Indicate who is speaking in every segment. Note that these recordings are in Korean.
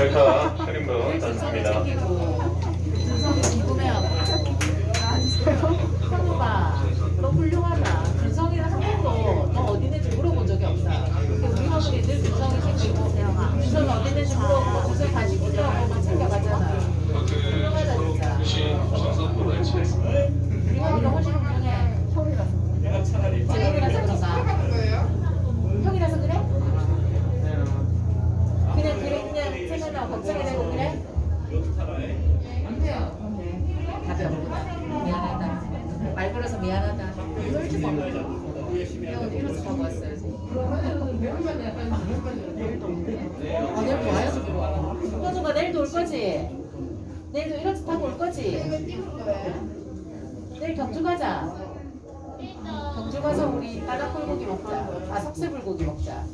Speaker 1: 上课。 미안하다. 가고 형은 일어서 가고 왔어야지. 아, 내일 또 와야지. 현우가 내일도 올 거지? 내일도 일어서 타고 올 거지? 내일 경주 가자. 경주 가서 우리 바다 불고기 먹자. 아, 석쇠 불고기 먹자.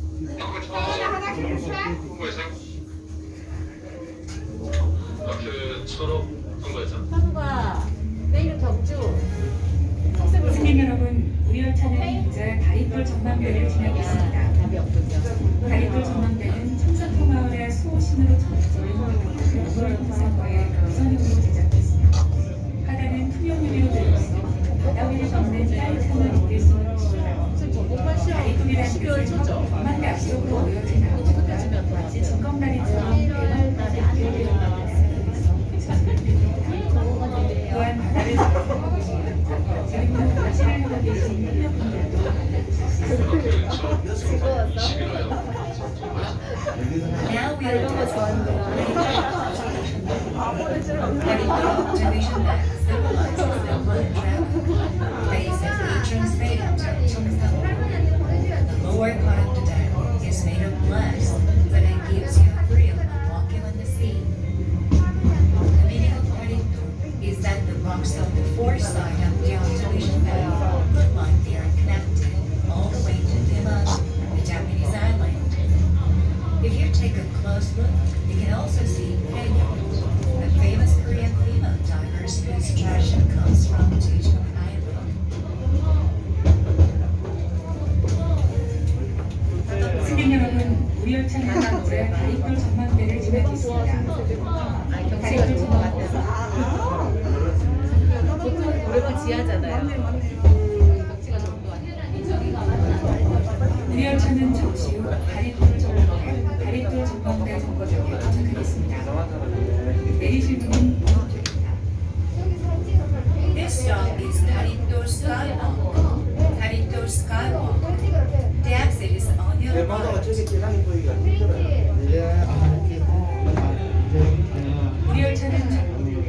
Speaker 1: 그 초록 통과해서 모여진 아무것보다 마치 진검다리처럼
Speaker 2: 대박까지 연결되어 또한 바다를 낚시를 하고 계신 협력분들도
Speaker 3: Now we are doing Heading observation map that the rocks of the foresight of the observation map look like they are connected all the way to Diman, the Japanese island. If you take a close look, you can also see Haeyo, the famous Korean female divers whose tradition comes from Jeju Island. 승객
Speaker 2: 여러분, 우리 열차는 이제 다리돌 전망대를 지나고 있습니다.
Speaker 1: 다리돌 전망대 보통 노래방 지하잖아요. 맞네, 맞네.
Speaker 2: 이열차는 잠시 후 다리돌 전망대, 다리돌 전망대 정거장에 도착하겠습니다. 내리실 분은 보험입니다.
Speaker 3: This stop is 다리돌 skywalk. 다리돌 skywalk. The exit is on your right. 리얼차는
Speaker 2: 잠시 후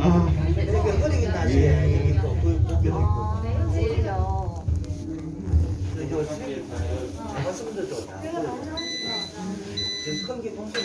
Speaker 2: 아, 이렇게 흐리긴 나지. 아, 왠지요. 이거 말씀드려 다. 지금 큰게 통째.